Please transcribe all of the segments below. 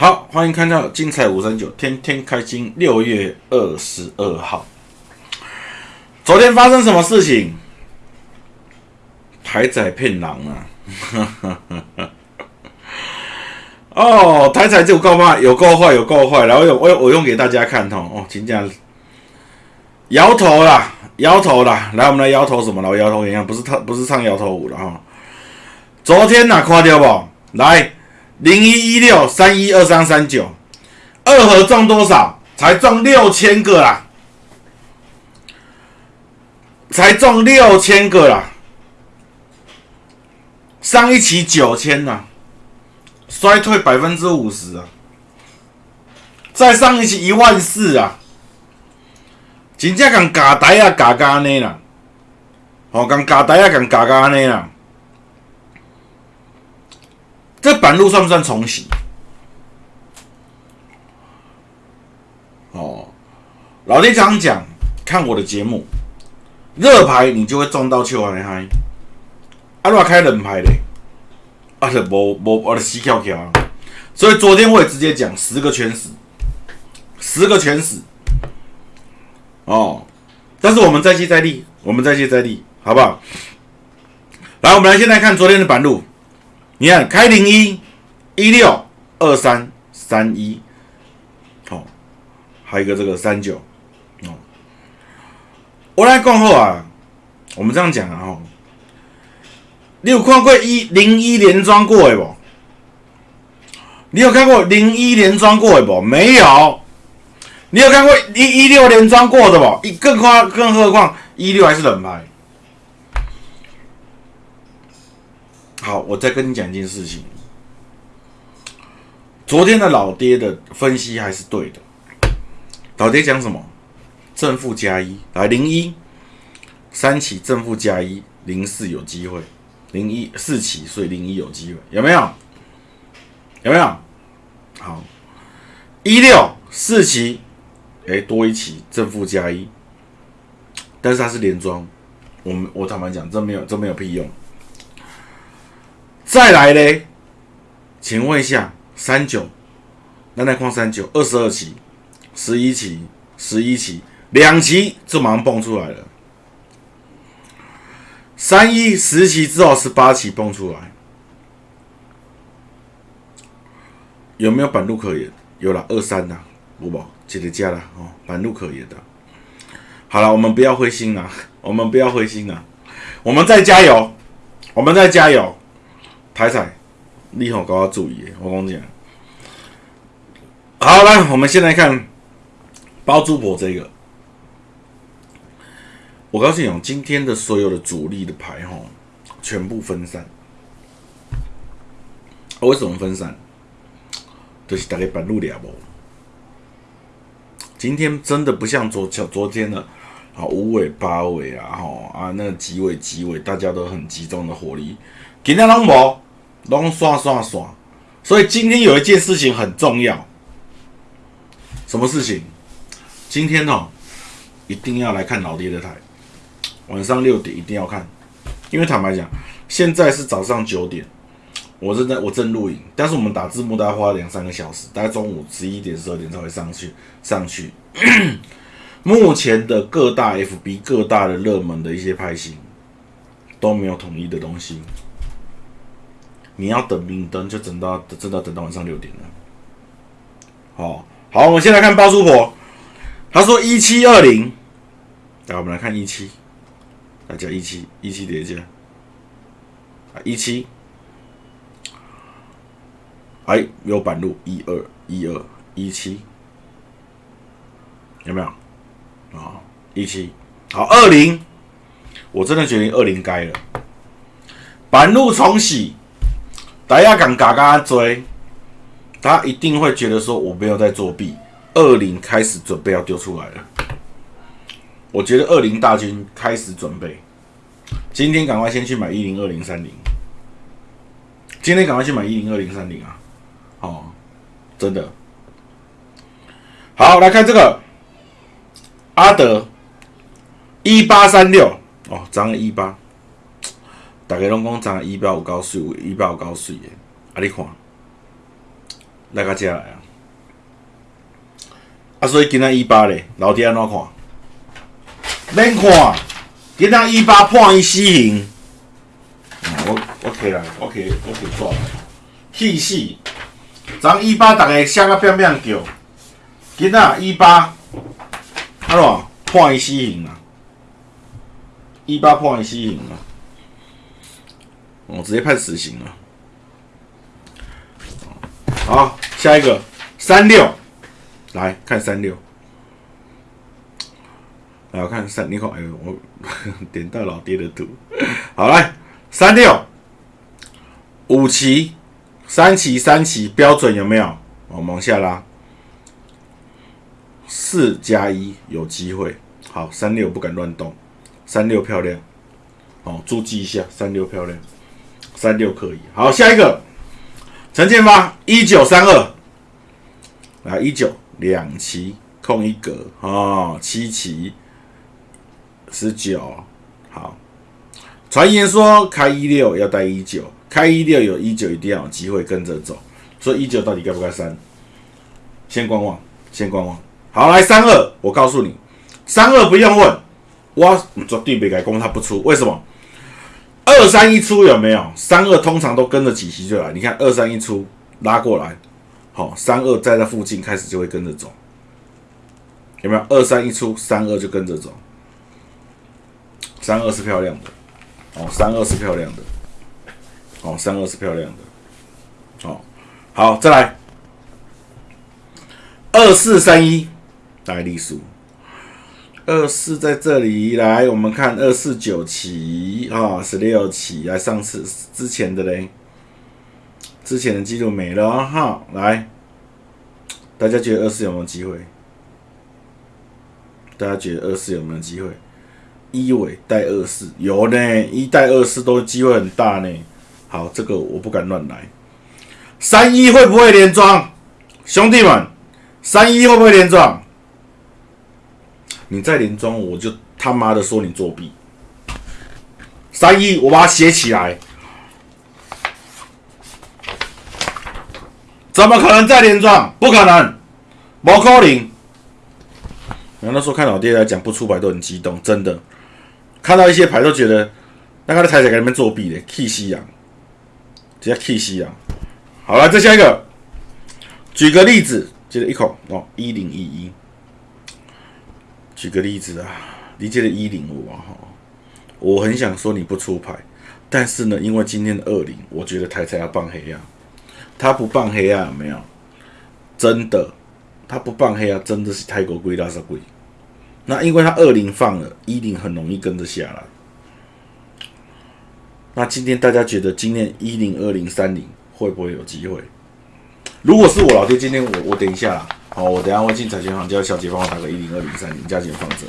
好，欢迎看到精彩五三九，天天开心。六月二十二号，昨天发生什么事情？台仔骗狼啊！哦，台仔就够坏，有够坏，有够坏。然后用我我用给大家看哦，哦，请讲，摇头啦，摇头啦。来，我们来摇头什么了？摇头一样，不是唱不是唱摇头舞了哈。昨天哪看到不？来。零一一六三一二三三九，二盒中多少？才中六千个啦，才中六千个啦。上一期九千呐，衰退百分之五十啊。再上一期一万四啊，真正讲假台啊，假假呢啦，哦，讲假台啊，讲假假呢啦。这板路算不算重洗？哦，老爹常讲，看我的节目，热牌你就会中到秋海嗨，啊，如果开冷牌嘞，啊，就无无我的死翘翘。所以昨天我也直接讲十个全死，十个全死。哦，但是我们再接再厉，我们再接再厉，好不好？来，我们来先来看昨天的板路。你看，开零一一六二三三一，好，还有一个这个三九，哦，我来讲后啊，我们这样讲啊，吼，你有看过一零一连庄过的不？你有看过零一连庄过的不？没有。你有看过一一六连庄过的不？一更夸，更何况一六还是冷牌。好，我再跟你讲一件事情。昨天的老爹的分析还是对的。老爹讲什么？正负加一，来零一三起正负加一，零四有机会，零一四起，所以零一有机会，有没有？有没有？好，一六四起，哎，多一起正负加一，但是它是连庄，我们我坦白讲，这没有这没有屁用。再来嘞，请问一下，三九，那那矿三九，二十二期，十一期，十一期，两期就马上蹦出来了。三一十期之后，十八期蹦出来，有没有板路可言？有了，二三呐，五宝接着加了哦，板路可言的。好了，我们不要灰心啊，我们不要灰心啊，我们再加油，我们再加油。台彩，你好，高要注意，我讲讲。好来，我们先来看包租婆这个。我告诉你哦，今天的所有的主力的牌哈，全部分散。为什么分散？就是大概半路了不？今天真的不像昨昨昨天的啊五尾八尾啊哈啊那几尾几尾，大家都很集中的火力。今天拢无。拢刷刷刷，所以今天有一件事情很重要。什么事情？今天哦，一定要来看老爹的台，晚上六点一定要看。因为坦白讲，现在是早上九点，我正在我正录影，但是我们打字幕大概花两三个小时，大概中午十一点十二点才会上去上去。目前的各大 FB 各大的热门的一些拍型都没有统一的东西。你要等明灯，就等到等到等到晚上六点了。好，好，我们先来看包租婆，他说一七二零，来，我们来看一七，大家一七一七叠加啊，一七，哎，有板路一二一二一七，有没有？啊？一七，好，二零，我真的觉得二零该了，板路重洗。大家敢嘎嘎追，他一定会觉得说我没有在作弊。二零开始准备要丢出来了，我觉得二零大军开始准备，今天赶快先去买一零二零三零，今天赶快去买一零二零三零啊！哦，真的，好来看这个阿德一八三六哦，涨了一八。大家拢讲涨一百有高水，一百有高水的，啊！你看，来个遮来啊！啊，所以今仔一八咧，老弟安怎看？免看，今仔一八判伊死刑。我我起来，我起我起抓，气死！昨一八逐个写个变变叫，今仔一八，安怎判伊死刑啊？一八判伊死刑啊！哦，直接判死刑了。好，下一个三六，来看三六。来，我看三，你看，哎呦，我 点到老爹的图。好，来三六五旗，三旗三旗标准有没有？我往下拉，四加一有机会。好，三六不敢乱动，三六漂亮。哦，注记一下，三六漂亮，三六可以。好，下一个。陈建发一九三二，来一九两期空一格啊，七期十九，好。传言说开一六要带一九，开一六有一九一定要有机会跟着走，所以一九到底该不该删？先观望，先观望。好，来三二，我告诉你，三二不用问，我绝对不改攻他不出，为什么？二三一出有没有？三二通常都跟着几席就来。你看二三一出拉过来，好，三二在那附近开始就会跟着走，有没有？二三一出，三二就跟着走。三二是漂亮的，哦，三二是漂亮的，哦，三二是漂亮的，哦，好，再来二四三一，来隶数。二四在这里来，我们看二四九期啊，十六期来，上次之前的嘞，之前的记录没了哈。来，大家觉得二四有没有机会？大家觉得二四有没有机会？一尾带二四有呢，一带二四都机会很大呢。好，这个我不敢乱来。三一会不会连庄？兄弟们，三一会不会连庄？你再连庄，我就他妈的说你作弊。三一，我把它写起来。怎么可能再连庄？不可能，毛可能。然后那时候看老爹来讲不出牌都很激动，真的。看到一些牌都觉得，那个的台仔在那边作弊的，K 西洋，直接 K 西洋。好了，再下一个，举个例子，接着一口哦，一零一一。举个例子啊，你借了一零五啊哈，我很想说你不出牌，但是呢，因为今天的二零，我觉得台彩要棒黑啊，他不棒黑啊，没有，真的，他不棒黑啊，真的是泰国贵拉萨贵。那因为他二零放了一零，很容易跟着下来。那今天大家觉得今天一零二零三零会不会有机会？如果是我老爹，今天我我等一下。好，我等下会进彩券行叫小姐帮我打个一零二零三零，加减放着。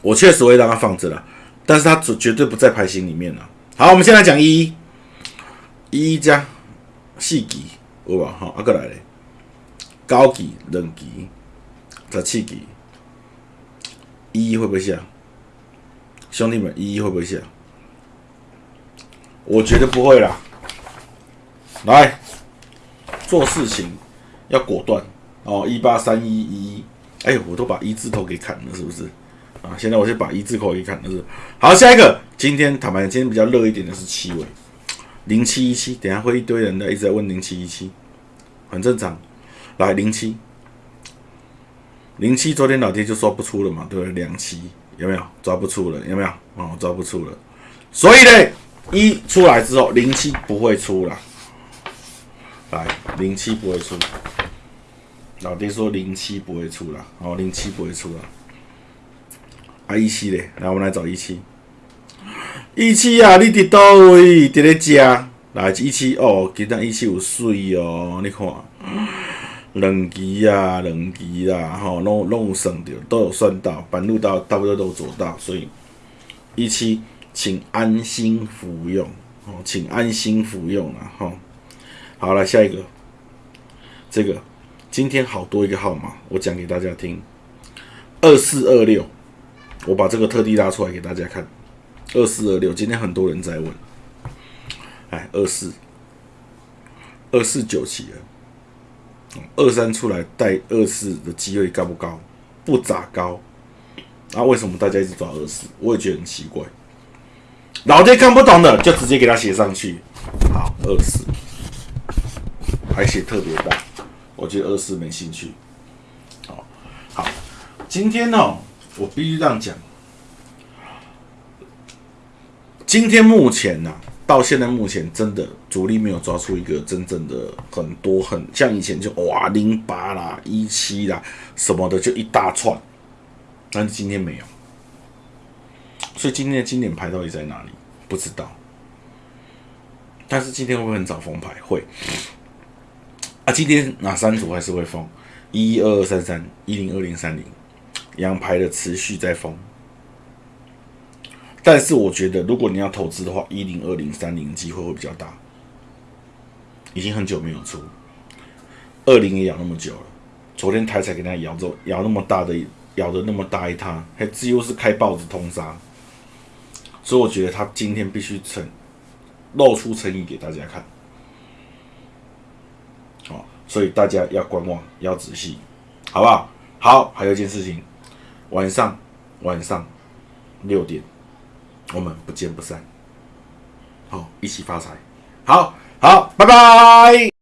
我确实会让他放着了，但是他绝绝对不在牌型里面了。好，我们先来讲一一一加四级，有吧？好，阿个来嘞，高级、两级、十七级，一一会不会下？兄弟们，一一会不会下？我觉得不会啦。来，做事情。要果断哦！一八三一一，哎，我都把一字头给砍了，是不是啊？现在我先把一字头给砍了，是好。下一个，今天坦白，今天比较热一点的是七尾零七一七，等下会一堆人的一直在问零七一七，很正常。来零七零七，昨天老爹就说不出了嘛，对不对？两七有没有抓不出了？有没有哦？抓不出了。所以呢，一出来之后，零七不会出了。来零七不会出。老爹说零七不会出了，哦，零七不会出了。啊，一七嘞，来，我们来找一七。一七啊，你伫倒位？伫咧家？来一七哦，今仔一七有水哦，你看，两期啊，两期啦，吼，拢拢有算到，都有算到，半路到差不多都做到，所以一七，请安心服用，哦，请安心服用啊，吼。好了，下一个，这个。今天好多一个号码，我讲给大家听。二四二六，我把这个特地拉出来给大家看。二四二六，今天很多人在问。哎，二四二四九七了。二三出来带二四的机会高不高？不咋高。那为什么大家一直抓二四？我也觉得很奇怪。老爹看不懂的就直接给他写上去。好，二四，还写特别大。我觉得二四没兴趣。好，好，今天呢，我必须这样讲。今天目前呢，到现在目前真的主力没有抓出一个真正的很多很像以前就哇零八啦一七啦什么的就一大串，但是今天没有，所以今天的经典牌到底在哪里？不知道。但是今天会不会很早封牌？会。啊，今天哪三组还是会封？一一二二三三一零二零三零，阳牌的持续在封。但是我觉得，如果你要投资的话，一零二零三零机会会比较大。已经很久没有出，二零也咬那么久了，昨天台彩给他咬着咬那么大的咬的那么大一摊，还几乎是开豹子通杀。所以我觉得他今天必须成露出诚意给大家看。所以大家要观望，要仔细，好不好？好，还有一件事情，晚上晚上六点。我们不见不散，好，一起发财，好好，拜拜。